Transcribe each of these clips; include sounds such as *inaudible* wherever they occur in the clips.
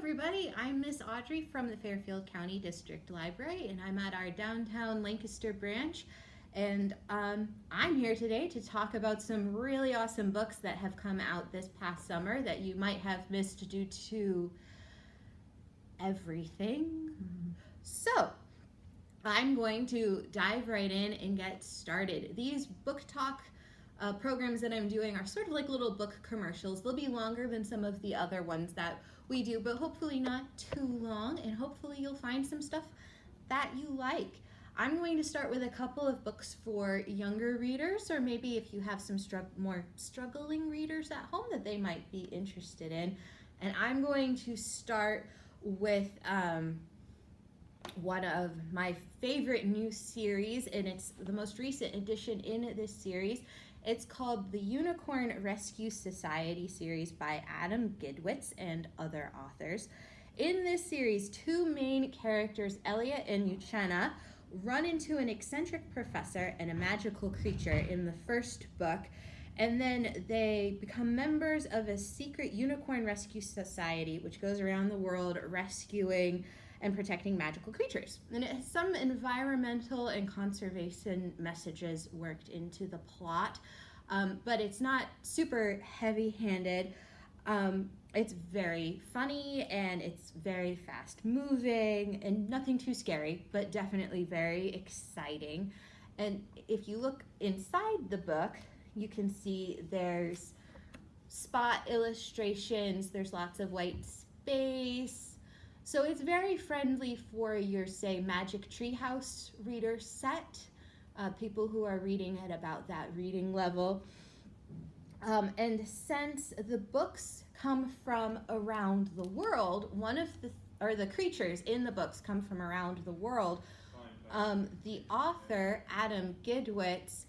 everybody. I'm Miss Audrey from the Fairfield County District Library and I'm at our downtown Lancaster branch and um, I'm here today to talk about some really awesome books that have come out this past summer that you might have missed due to everything. Mm-hmm. So I'm going to dive right in and get started. These book talk uh, programs that I'm doing are sort of like little book commercials. They'll be longer than some of the other ones that we do, but hopefully not too long, and hopefully you'll find some stuff that you like. I'm going to start with a couple of books for younger readers, or maybe if you have some more struggling readers at home that they might be interested in. And I'm going to start with um, one of my favorite new series, and it's the most recent edition in this series. It's called the Unicorn Rescue Society series by Adam Gidwitz and other authors. In this series, two main characters, Elliot and Uchenna, run into an eccentric professor and a magical creature in the first book, and then they become members of a secret unicorn rescue society, which goes around the world rescuing and protecting magical creatures. And it has some environmental and conservation messages worked into the plot, um, but it's not super heavy-handed. Um, it's very funny and it's very fast moving and nothing too scary, but definitely very exciting. And if you look inside the book, you can see there's spot illustrations, there's lots of white space, so it's very friendly for your, say, Magic Treehouse reader set, uh, people who are reading at about that reading level. Um, and since the books come from around the world, one of the, or the creatures in the books come from around the world, um, the author, Adam Gidwitz,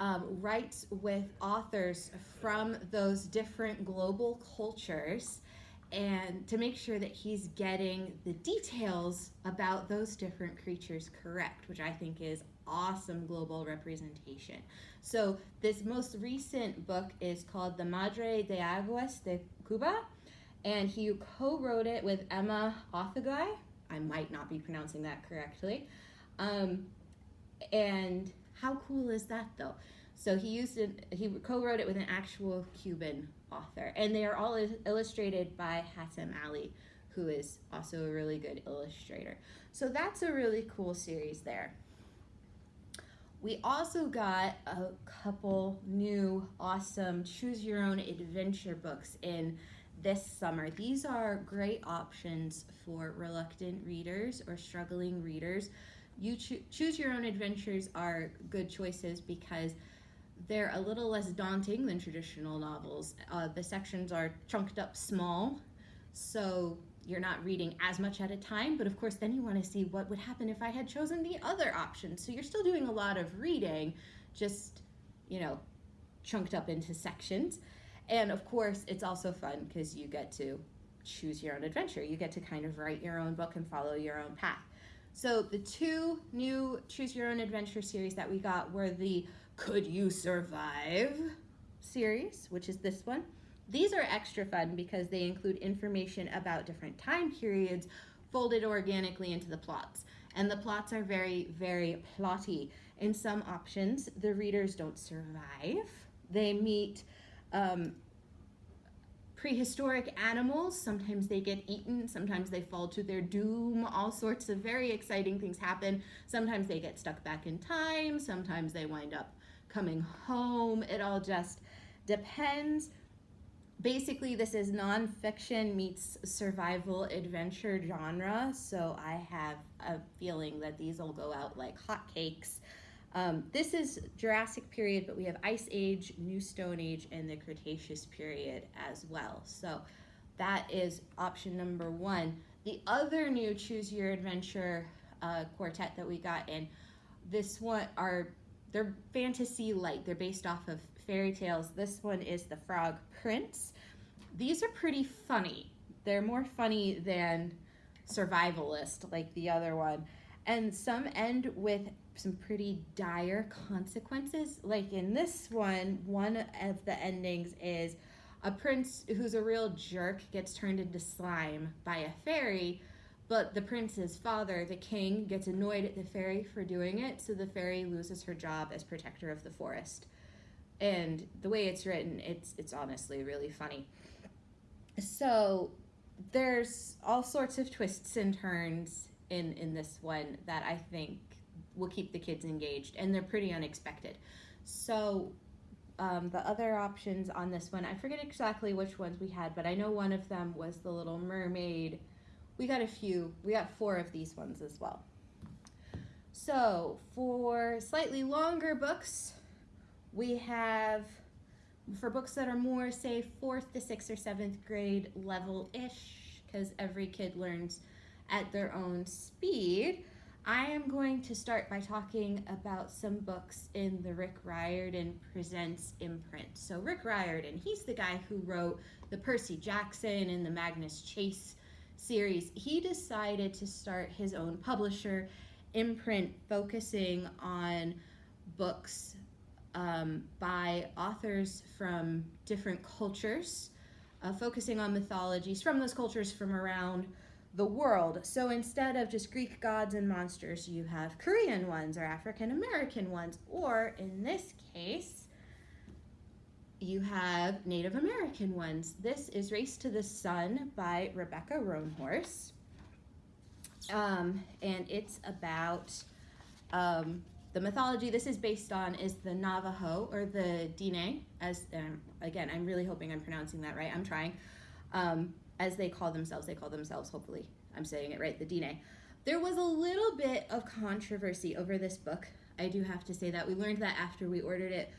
um, writes with authors from those different global cultures and to make sure that he's getting the details about those different creatures correct, which I think is awesome global representation. So this most recent book is called The Madre de Aguas de Cuba, and he co-wrote it with Emma Otheguy. I might not be pronouncing that correctly. Um, and how cool is that though? So he used he co-wrote it with an actual Cuban author. And they are all illustrated by Hatem Aly, who is also a really good illustrator. So that's a really cool series there. We also got a couple new awesome choose your own adventure books in this summer. These are great options for reluctant readers or struggling readers. You cho choose your own adventures are good choices because they're a little less daunting than traditional novels. Uh, the sections are chunked up small, so you're not reading as much at a time, but of course then you want to see what would happen if I had chosen the other option. So you're still doing a lot of reading, just, you know, chunked up into sections. And of course, it's also fun because you get to choose your own adventure. You get to kind of write your own book and follow your own path. So the two new Choose Your Own Adventure series that we got were the Could You Survive series, which is this one. These are extra fun because they include information about different time periods folded organically into the plots. And the plots are very, very plotty. In some options, the readers don't survive. They meet um, prehistoric animals. Sometimes they get eaten, sometimes they fall to their doom. All sorts of very exciting things happen. Sometimes they get stuck back in time, sometimes they wind up coming home. It all just depends. Basically, this is nonfiction meets survival adventure genre, so I have a feeling that these will go out like hotcakes. Um, this is Jurassic period, but we have Ice Age, New Stone Age, and the Cretaceous period as well. So that is option number one. The other new Choose Your Adventure uh, quartet that we got in, this one are, they're fantasy light. They're based off of fairy tales. This one is The Frog Prince. These are pretty funny. They're more funny than survivalist like the other one. And some end with some pretty dire consequences. Like in this one, one of the endings is a prince who's a real jerk gets turned into slime by a fairy, but the prince's father, the king, gets annoyed at the fairy for doing it, so the fairy loses her job as protector of the forest. And the way it's written, it's it's honestly really funny. So there's all sorts of twists and turns in in this one that I think will keep the kids engaged, and they're pretty unexpected. So um, the other options on this one, I forget exactly which ones we had, but I know one of them was the Little Mermaid. We got a few, we got four of these ones as well. So for slightly longer books, we have for books that are more, say, fourth to sixth or seventh grade level ish, because every kid learns at their own speed. I am going to start by talking about some books in the Rick Riordan Presents imprint. So, Rick Riordan, he's the guy who wrote the Percy Jackson and the Magnus Chase series. He decided to start his own publisher imprint focusing on books um, by authors from different cultures, uh, focusing on mythologies from those cultures from around the world. So instead of just Greek gods and monsters, you have Korean ones or African American ones, or in this case, you have Native American ones. This is Race to the Sun by Rebecca Roanhorse. Um, and it's about um, the mythology this is based on is the Navajo or the Dine, as um, again, I'm really hoping I'm pronouncing that right. I'm trying. Um, as they call themselves. They call themselves, hopefully, I'm saying it right, the Dine. There was a little bit of controversy over this book. I do have to say that. We learned that after we ordered it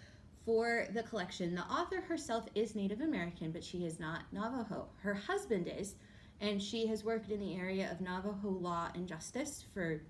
for the collection. The author herself is Native American, but she is not Navajo. Her husband is, and she has worked in the area of Navajo law and justice for,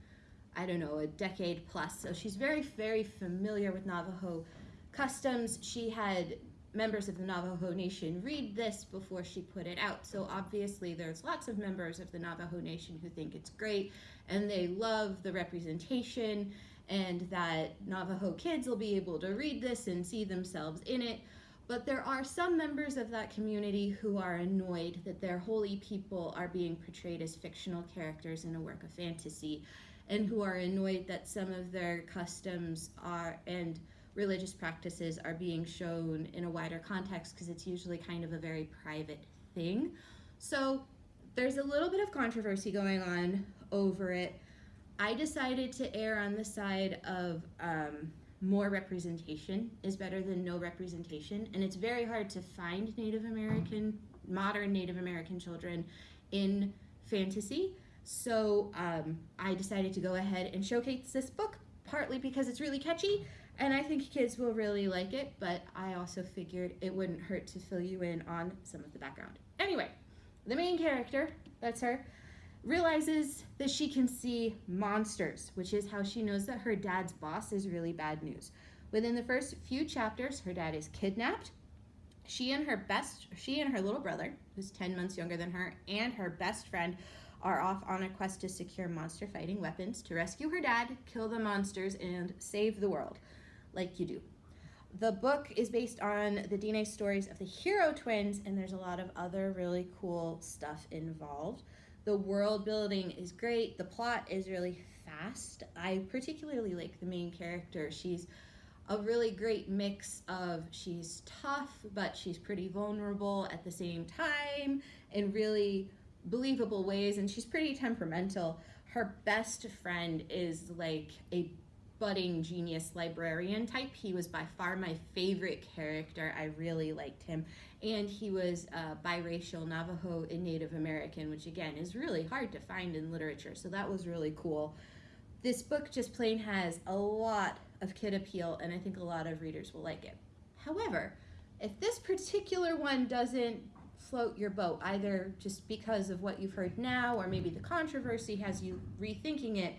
I don't know, a decade plus. So she's very, very familiar with Navajo customs. She had members of the Navajo Nation read this before she put it out. So obviously, there's lots of members of the Navajo Nation who think it's great and they love the representation and that Navajo kids will be able to read this and see themselves in it. But there are some members of that community who are annoyed that their holy people are being portrayed as fictional characters in a work of fantasy and who are annoyed that some of their customs are and religious practices are being shown in a wider context because it's usually kind of a very private thing. So there's a little bit of controversy going on over it. I decided to err on the side of um, more representation is better than no representation, and it's very hard to find Native American, modern Native American children in fantasy. So um, I decided to go ahead and showcase this book, partly because it's really catchy, and I think kids will really like it, but I also figured it wouldn't hurt to fill you in on some of the background. Anyway, the main character, that's her, realizes that she can see monsters, which is how she knows that her dad's boss is really bad news. Within the first few chapters, her dad is kidnapped. She and her best, she and her little brother, who's 10 months younger than her, and her best friend are off on a quest to secure monster fighting weapons to rescue her dad, kill the monsters, and save the world like you do. The book is based on the Diné stories of the hero twins, and there's a lot of other really cool stuff involved. The world building is great, the plot is really fast. I particularly like the main character. She's a really great mix of she's tough, but she's pretty vulnerable at the same time in really believable ways, and she's pretty temperamental. Her best friend is like a budding genius librarian type. He was by far my favorite character. I really liked him. And he was uh, biracial Navajo and Native American, which again is really hard to find in literature. So that was really cool. This book just plain has a lot of kid appeal, and I think a lot of readers will like it. However, if this particular one doesn't float your boat, either just because of what you've heard now, or maybe the controversy has you rethinking it,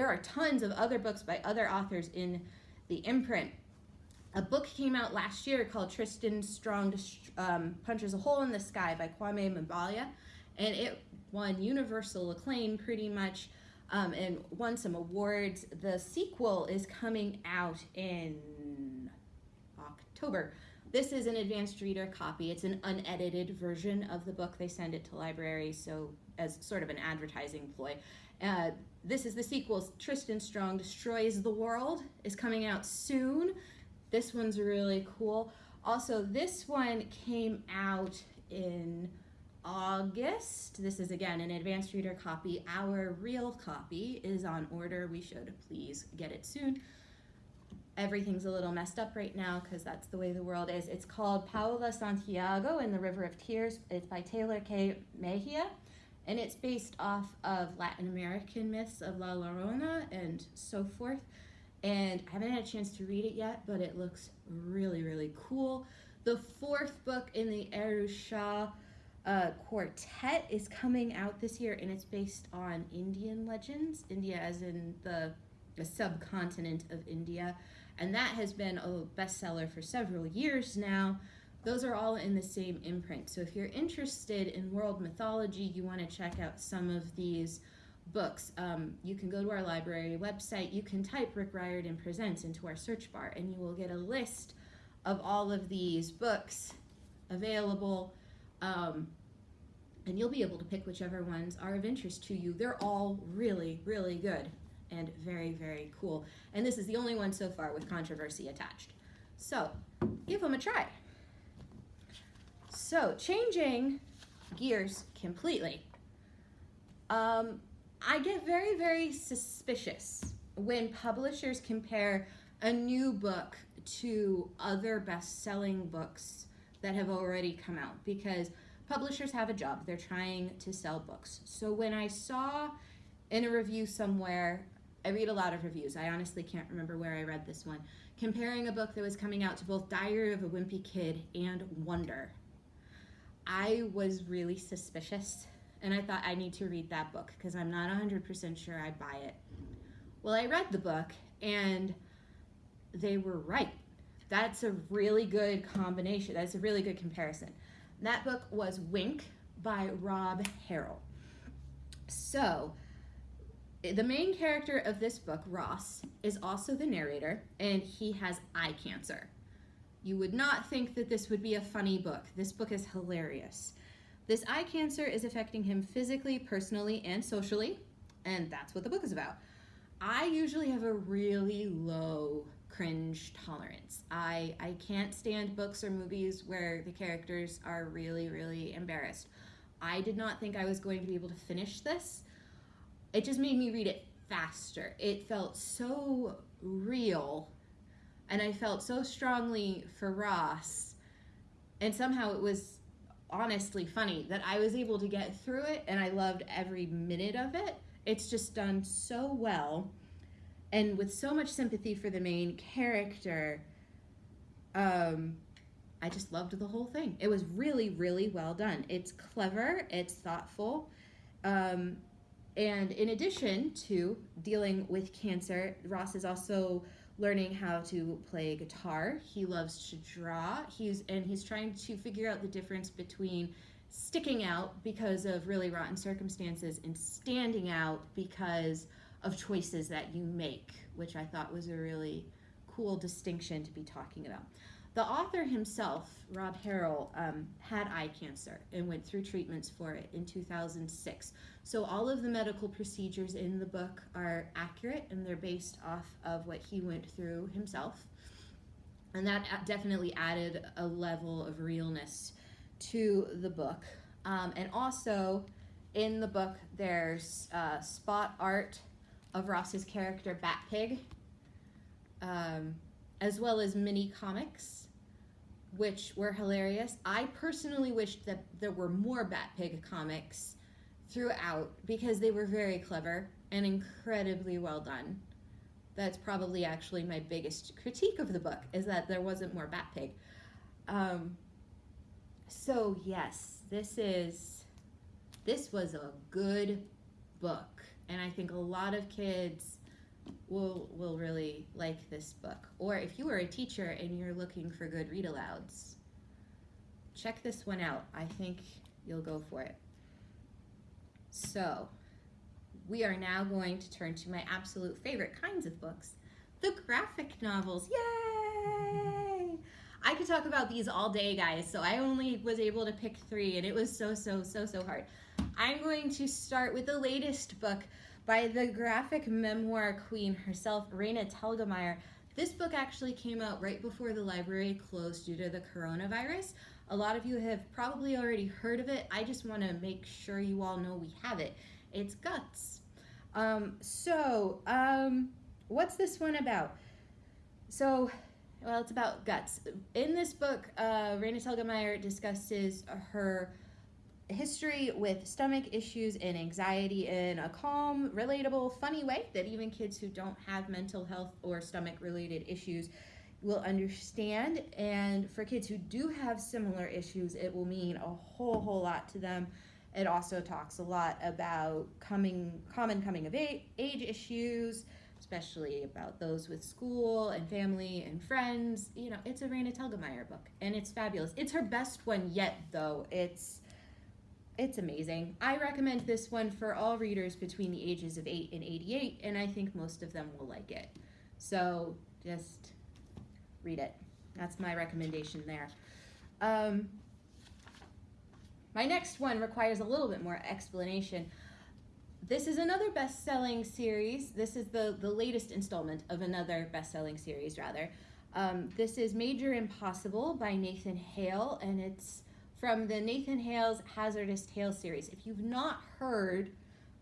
there are tons of other books by other authors in the imprint. A book came out last year called Tristan Strong um, Punches a Hole in the Sky by Kwame Mbalia, and it won universal acclaim pretty much um, and won some awards. The sequel is coming out in October. This is an advanced reader copy. It's an unedited version of the book. They send it to libraries, so as sort of an advertising ploy. Uh, this is the sequel. Tristan Strong Destroys the World is coming out soon. This one's really cool. Also, this one came out in August. This is again an advanced reader copy. Our real copy is on order. We should please get it soon. Everything's a little messed up right now because that's the way the world is. It's called Paola Santiago and the River of Tears. It's by Tehlor Kay Mejia, and it's based off of Latin American myths of La Llorona and so forth. And I haven't had a chance to read it yet, but it looks really, really cool. The fourth book in the Aru Shah uh, quartet is coming out this year, and it's based on Indian legends, India as in the, the subcontinent of India. And that has been a bestseller for several years now. Those are all in the same imprint. So if you're interested in world mythology, you want to check out some of these books. Um, you can go to our library website, you can type Rick Riordan Presents into our search bar, and you will get a list of all of these books available. Um, and you'll be able to pick whichever ones are of interest to you. They're all really, really good and very, very cool. And this is the only one so far with controversy attached. So give them a try. So changing gears completely. Um, I get very, very suspicious when publishers compare a new book to other best-selling books that have already come out because publishers have a job. They're trying to sell books. So when I saw in a review somewhere, I read a lot of reviews. I honestly can't remember where I read this one. Comparing a book that was coming out to both Diary of a Wimpy Kid and Wonder. I was really suspicious and I thought I need to read that book because I'm not 100% sure I buy it. Well, I read the book and they were right. That's a really good combination. That's a really good comparison. That book was Wink by Rob Harrell. So, the main character of this book, Ross, is also the narrator, and he has eye cancer. You would not think that this would be a funny book. This book is hilarious. This eye cancer is affecting him physically, personally, and socially, and that's what the book is about. I usually have a really low cringe tolerance. I, I can't stand books or movies where the characters are really, really embarrassed. I did not think I was going to be able to finish this. It just made me read it faster. It felt so real, and I felt so strongly for Ross, and somehow it was honestly funny that I was able to get through it, and I loved every minute of it. It's just done so well. And with so much sympathy for the main character um i just loved the whole thing. It was really really well done. It's clever it's thoughtful um and in addition to dealing with cancer ross is also learning how to play guitar he loves to draw he's and he's trying to figure out the difference between sticking out because of really rotten circumstances and standing out because of choices that you make, which I thought was a really cool distinction to be talking about. The author himself, Rob Harrell, um, had eye cancer and went through treatments for it in 2006. So all of the medical procedures in the book are accurate and they're based off of what he went through himself. And that definitely added a level of realness to the book. Um, and also in the book, there's uh, spot art of Ross's character Bat Pig, um, as well as mini comics, which were hilarious. I personally wished that there were more Batpig comics throughout because they were very clever and incredibly well done. That's probably actually my biggest critique of the book is that there wasn't more Batpig. Um, so yes, this is this was a good book and I think a lot of kids will will really like this book. Or if you are a teacher and you're looking for good read alouds, check this one out. I think you'll go for it. So, we are now going to turn to my absolute favorite kinds of books, the graphic novels. Yay! I could talk about these all day, guys, so I only was able to pick three, and it was so, so, so, so hard. I'm going to start with the latest book by the graphic memoir queen herself, Raina Telgemeier. This book actually came out right before the library closed due to the coronavirus. A lot of you have probably already heard of it. I just want to make sure you all know we have it. It's Guts. Um, so, um, what's this one about? So, well, it's about guts. In this book, uh, Raina Telgemeier discusses her history with stomach issues and anxiety in a calm, relatable, funny way that even kids who don't have mental health or stomach related issues will understand. And for kids who do have similar issues, it will mean a whole, whole lot to them. It also talks a lot about coming, common coming of age, issues, especially about those with school and family and friends. You know, it's a Raina Telgemeier book, and it's fabulous. It's her best one yet, though. It's it's amazing. I recommend this one for all readers between the ages of 8 and 88, and I think most of them will like it. So just read it. That's my recommendation there. Um, my next one requires a little bit more explanation. This is another best-selling series. This is the, the latest installment of another best-selling series, rather. Um, this is Major Impossible by Nathan Hale, and it's from the Nathan Hale's Hazardous Tales series. If you've not heard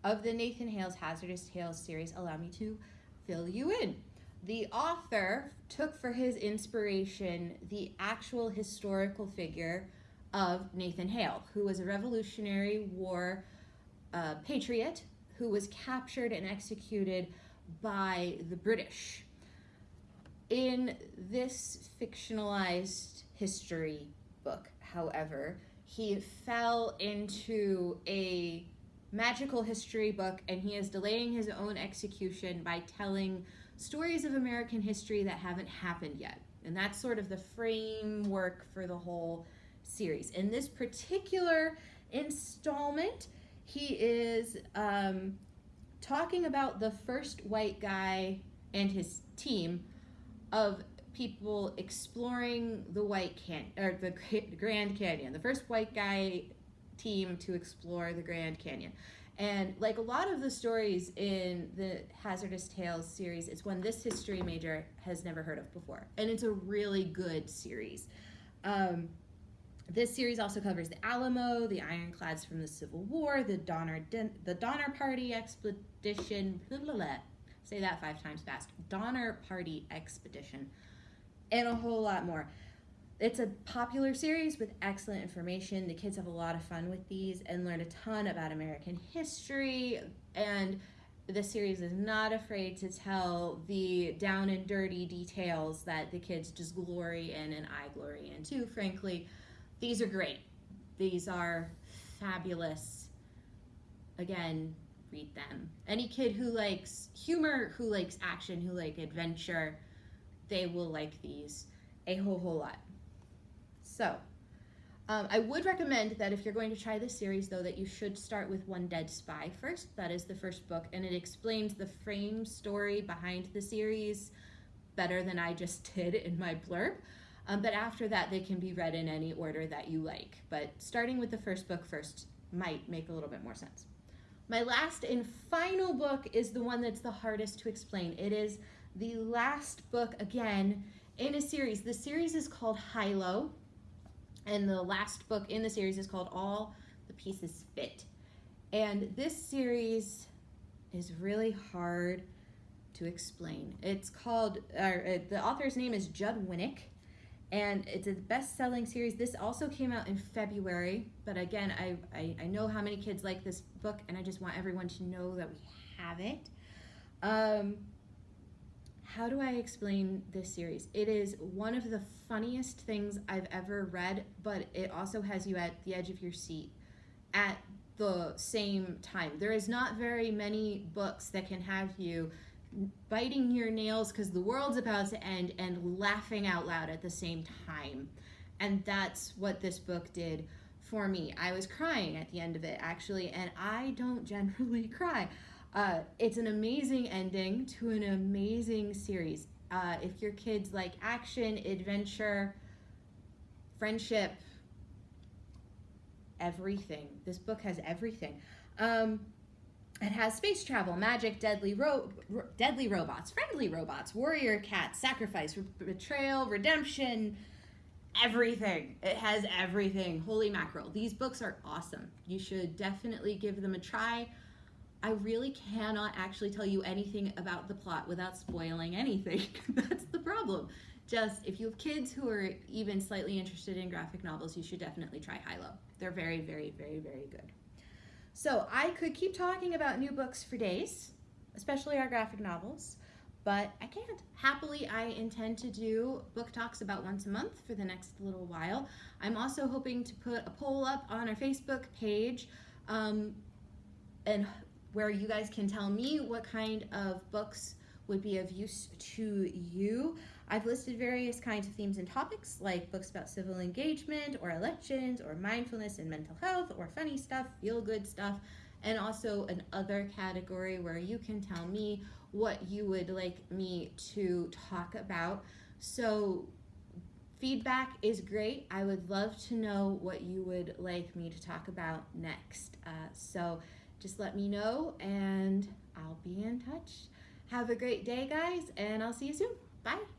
of the Nathan Hale's Hazardous Tales series, allow me to fill you in. The author took for his inspiration the actual historical figure of Nathan Hale, who was a Revolutionary War uh, patriot who was captured and executed by the British. In this fictionalized history book, however, he fell into a magical history book and he is delaying his own execution by telling stories of American history that haven't happened yet. And that's sort of the framework for the whole series. In this particular installment, he is um, talking about the first white guy and his team of people exploring the White Can or the Grand Canyon. The first white guy team to explore the Grand Canyon. And like a lot of the stories in the Hazardous Tales series, it's one this history major has never heard of before. And it's a really good series. Um, this series also covers the Alamo, the Ironclads from the Civil War, the Donner the Donner Party expedition. Blah, blah, blah. Say that five times fast. Donner Party expedition, and a whole lot more. It's a popular series with excellent information. The kids have a lot of fun with these and learn a ton about American history. And the series is not afraid to tell the down and dirty details that the kids just glory in and I glory in too, frankly. These are great. These are fabulous. Again, read them. Any kid who likes humor, who likes action, who like adventure, they will like these a whole whole lot. So, um, I would recommend that if you're going to try this series, though, that you should start with One Dead Spy first. That is the first book, and it explains the frame story behind the series better than I just *laughs* did in my blurb. Um, but after that, they can be read in any order that you like. But starting with the first book first might make a little bit more sense. My last and final book is the one that's the hardest to explain. It is the last book, again, in a series. The series is called Hilo, and the last book in the series is called All the Pieces Fit. And this series is really hard to explain. It's called, uh, the author's name is Judd Winick, and it's a best-selling series. This also came out in February, but again, I, I, I, know how many kids like this book, and I just want everyone to know that we have it. Um, how do I explain this series? It is one of the funniest things I've ever read, but it also has you at the edge of your seat at the same time. There is not very many books that can have you biting your nails because the world's about to end and laughing out loud at the same time. And that's what this book did for me. I was crying at the end of it, actually, and I don't *laughs* generally cry. Uh, it's an amazing ending to an amazing series. Uh, if your kids like action, adventure, friendship, everything. This book has everything. Um, it has space travel, magic, deadly ro- ro- deadly robots, friendly robots, warrior cats, sacrifice, re- betrayal, redemption, everything. It has everything. Holy mackerel. These books are awesome. You should definitely give them a try. I really cannot actually tell you anything about the plot without spoiling anything. *laughs* That's the problem. Just if you have kids who are even slightly interested in graphic novels, you should definitely try Hilo. They're very, very, very, very good. So I could keep talking about new books for days, especially our graphic novels, but I can't. Happily, I intend to do book talks about once a month for the next little while. I'm also hoping to put a poll up on our Facebook page um, and where you guys can tell me what kind of books would be of use to you. I've listed various kinds of themes and topics like books about civil engagement or elections or mindfulness and mental health or funny stuff, feel good stuff, and also an other category where you can tell me what you would like me to talk about. So feedback is great. I would love to know what you would like me to talk about next. Uh, so just let me know and I'll be in touch. Have a great day, guys, and I'll see you soon. Bye.